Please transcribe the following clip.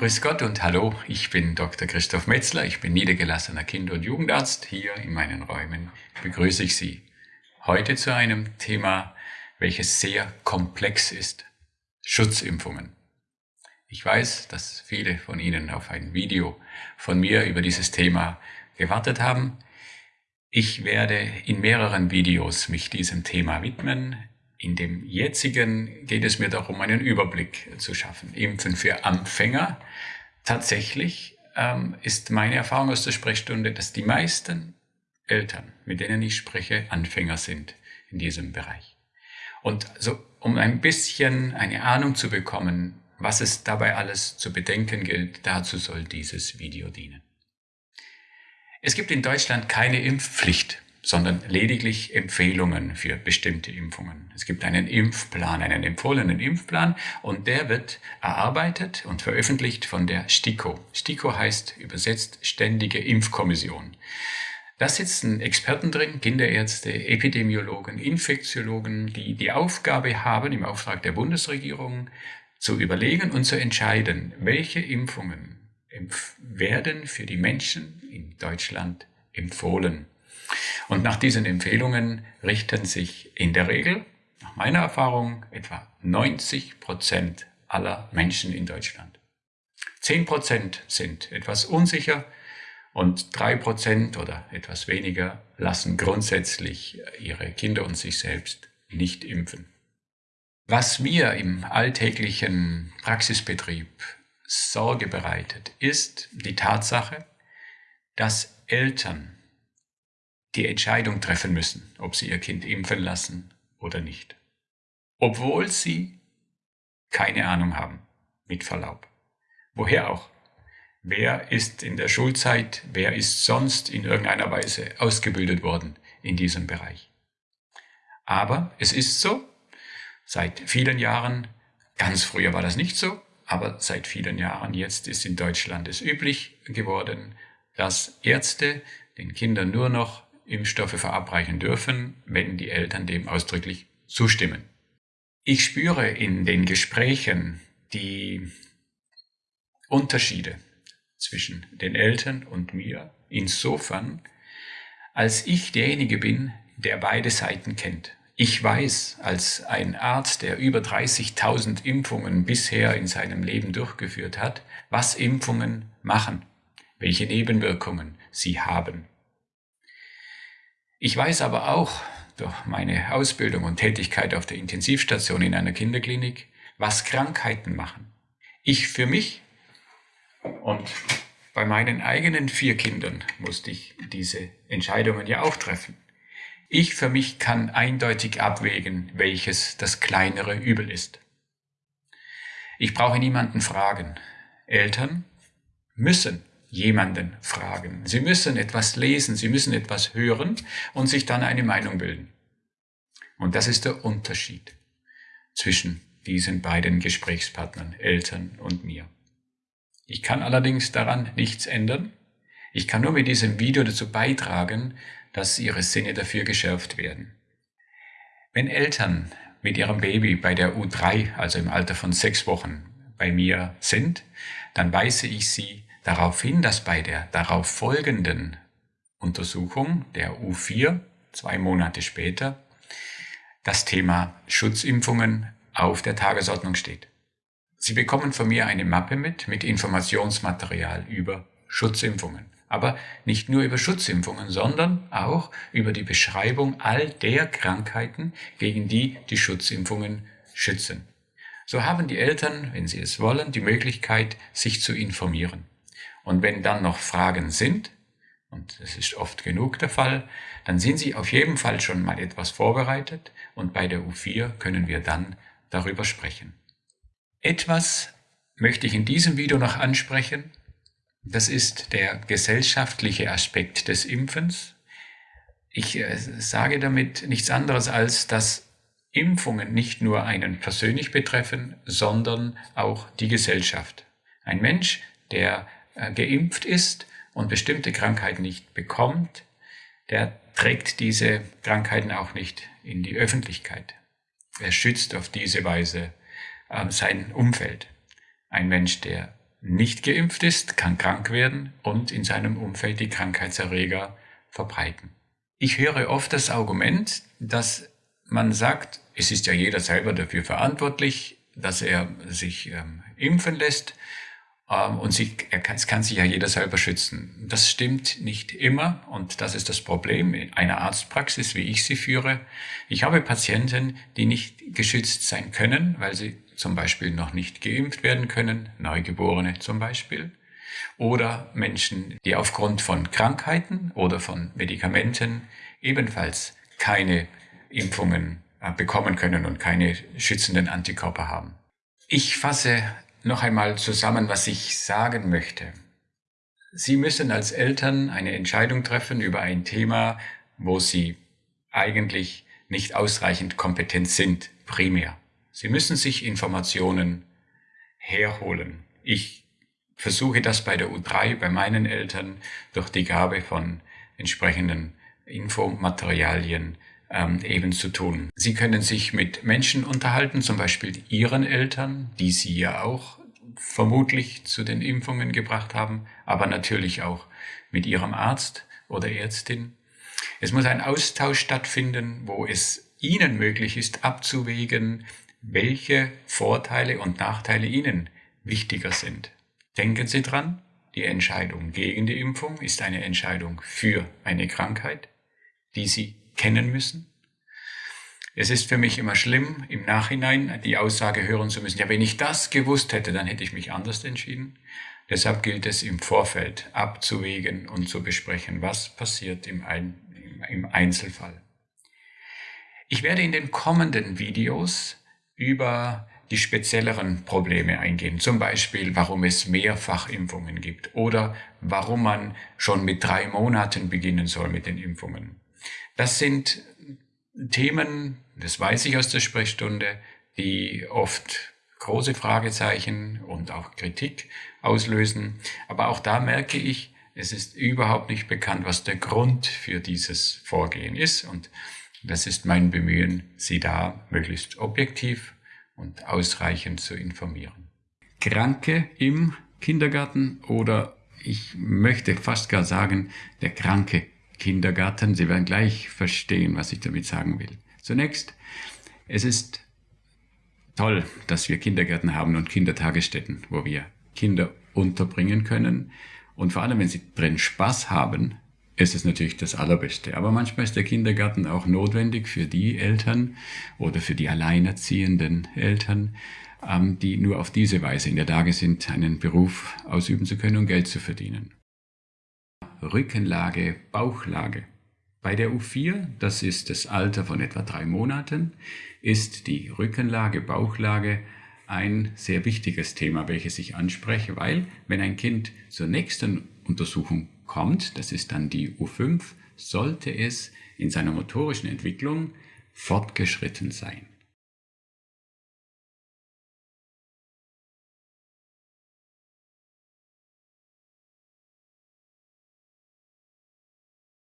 Grüß Gott und hallo, ich bin Dr. Christoph Metzler, ich bin niedergelassener Kinder- und Jugendarzt. Hier in meinen Räumen begrüße ich Sie. Heute zu einem Thema, welches sehr komplex ist. Schutzimpfungen. Ich weiß, dass viele von Ihnen auf ein Video von mir über dieses Thema gewartet haben. Ich werde in mehreren Videos mich diesem Thema widmen. In dem jetzigen geht es mir darum, einen Überblick zu schaffen. Impfen für Anfänger. Tatsächlich ähm, ist meine Erfahrung aus der Sprechstunde, dass die meisten Eltern, mit denen ich spreche, Anfänger sind in diesem Bereich. Und so, um ein bisschen eine Ahnung zu bekommen, was es dabei alles zu bedenken gilt, dazu soll dieses Video dienen. Es gibt in Deutschland keine Impfpflicht sondern lediglich Empfehlungen für bestimmte Impfungen. Es gibt einen Impfplan, einen empfohlenen Impfplan und der wird erarbeitet und veröffentlicht von der STIKO. STIKO heißt übersetzt Ständige Impfkommission. Da sitzen Experten drin, Kinderärzte, Epidemiologen, Infektiologen, die die Aufgabe haben, im Auftrag der Bundesregierung zu überlegen und zu entscheiden, welche Impfungen werden für die Menschen in Deutschland empfohlen. Und nach diesen Empfehlungen richten sich in der Regel, nach meiner Erfahrung, etwa 90 Prozent aller Menschen in Deutschland. 10 Prozent sind etwas unsicher und 3 Prozent oder etwas weniger lassen grundsätzlich ihre Kinder und sich selbst nicht impfen. Was mir im alltäglichen Praxisbetrieb Sorge bereitet, ist die Tatsache, dass Eltern die Entscheidung treffen müssen, ob sie ihr Kind impfen lassen oder nicht. Obwohl sie keine Ahnung haben, mit Verlaub. Woher auch? Wer ist in der Schulzeit, wer ist sonst in irgendeiner Weise ausgebildet worden in diesem Bereich? Aber es ist so, seit vielen Jahren, ganz früher war das nicht so, aber seit vielen Jahren jetzt ist in Deutschland es üblich geworden, dass Ärzte den Kindern nur noch Impfstoffe verabreichen dürfen, wenn die Eltern dem ausdrücklich zustimmen. Ich spüre in den Gesprächen die Unterschiede zwischen den Eltern und mir insofern, als ich derjenige bin, der beide Seiten kennt. Ich weiß als ein Arzt, der über 30.000 Impfungen bisher in seinem Leben durchgeführt hat, was Impfungen machen, welche Nebenwirkungen sie haben. Ich weiß aber auch durch meine Ausbildung und Tätigkeit auf der Intensivstation in einer Kinderklinik, was Krankheiten machen. Ich für mich und bei meinen eigenen vier Kindern musste ich diese Entscheidungen ja auch treffen. Ich für mich kann eindeutig abwägen, welches das kleinere Übel ist. Ich brauche niemanden fragen. Eltern müssen jemanden fragen. Sie müssen etwas lesen, Sie müssen etwas hören und sich dann eine Meinung bilden. Und das ist der Unterschied zwischen diesen beiden Gesprächspartnern, Eltern und mir. Ich kann allerdings daran nichts ändern. Ich kann nur mit diesem Video dazu beitragen, dass Ihre Sinne dafür geschärft werden. Wenn Eltern mit ihrem Baby bei der U3, also im Alter von sechs Wochen, bei mir sind, dann weise ich sie darauf hin, dass bei der darauf folgenden Untersuchung der U4, zwei Monate später, das Thema Schutzimpfungen auf der Tagesordnung steht. Sie bekommen von mir eine Mappe mit, mit Informationsmaterial über Schutzimpfungen. Aber nicht nur über Schutzimpfungen, sondern auch über die Beschreibung all der Krankheiten, gegen die die Schutzimpfungen schützen. So haben die Eltern, wenn sie es wollen, die Möglichkeit, sich zu informieren. Und wenn dann noch Fragen sind, und das ist oft genug der Fall, dann sind Sie auf jeden Fall schon mal etwas vorbereitet und bei der U4 können wir dann darüber sprechen. Etwas möchte ich in diesem Video noch ansprechen. Das ist der gesellschaftliche Aspekt des Impfens. Ich äh, sage damit nichts anderes als, dass Impfungen nicht nur einen persönlich betreffen, sondern auch die Gesellschaft. Ein Mensch, der geimpft ist und bestimmte Krankheiten nicht bekommt, der trägt diese Krankheiten auch nicht in die Öffentlichkeit. Er schützt auf diese Weise äh, sein Umfeld. Ein Mensch, der nicht geimpft ist, kann krank werden und in seinem Umfeld die Krankheitserreger verbreiten. Ich höre oft das Argument, dass man sagt, es ist ja jeder selber dafür verantwortlich, dass er sich ähm, impfen lässt ähm, und sie, kann, es kann sich ja jeder selber schützen. Das stimmt nicht immer und das ist das Problem in einer Arztpraxis, wie ich sie führe. Ich habe Patienten, die nicht geschützt sein können, weil sie zum Beispiel noch nicht geimpft werden können, Neugeborene zum Beispiel, oder Menschen, die aufgrund von Krankheiten oder von Medikamenten ebenfalls keine Impfungen äh, bekommen können und keine schützenden Antikörper haben. Ich fasse noch einmal zusammen, was ich sagen möchte. Sie müssen als Eltern eine Entscheidung treffen über ein Thema, wo Sie eigentlich nicht ausreichend kompetent sind, primär. Sie müssen sich Informationen herholen. Ich versuche das bei der U3, bei meinen Eltern, durch die Gabe von entsprechenden Infomaterialien ähm, eben zu tun. Sie können sich mit Menschen unterhalten, zum Beispiel Ihren Eltern, die Sie ja auch vermutlich zu den Impfungen gebracht haben, aber natürlich auch mit Ihrem Arzt oder Ärztin. Es muss ein Austausch stattfinden, wo es Ihnen möglich ist, abzuwägen, welche Vorteile und Nachteile Ihnen wichtiger sind. Denken Sie dran, die Entscheidung gegen die Impfung ist eine Entscheidung für eine Krankheit, die Sie kennen müssen. Es ist für mich immer schlimm, im Nachhinein die Aussage hören zu müssen, ja, wenn ich das gewusst hätte, dann hätte ich mich anders entschieden. Deshalb gilt es im Vorfeld abzuwägen und zu besprechen, was passiert im, Ein im Einzelfall. Ich werde in den kommenden Videos über die spezielleren Probleme eingehen. Zum Beispiel, warum es Mehrfachimpfungen gibt oder warum man schon mit drei Monaten beginnen soll mit den Impfungen. Das sind Themen, das weiß ich aus der Sprechstunde, die oft große Fragezeichen und auch Kritik auslösen. Aber auch da merke ich, es ist überhaupt nicht bekannt, was der Grund für dieses Vorgehen ist. Und das ist mein Bemühen, Sie da möglichst objektiv und ausreichend zu informieren. Kranke im Kindergarten oder ich möchte fast gar sagen, der kranke Kindergarten. Sie werden gleich verstehen, was ich damit sagen will. Zunächst, es ist toll, dass wir Kindergärten haben und Kindertagesstätten, wo wir Kinder unterbringen können. Und vor allem, wenn sie drin Spaß haben, ist es natürlich das Allerbeste. Aber manchmal ist der Kindergarten auch notwendig für die Eltern oder für die alleinerziehenden Eltern, ähm, die nur auf diese Weise in der Lage sind, einen Beruf ausüben zu können und Geld zu verdienen. Rückenlage, Bauchlage. Bei der U4, das ist das Alter von etwa drei Monaten, ist die Rückenlage, Bauchlage ein sehr wichtiges Thema, welches ich anspreche, weil wenn ein Kind zur nächsten Untersuchung kommt, das ist dann die U5, sollte es in seiner motorischen Entwicklung fortgeschritten sein.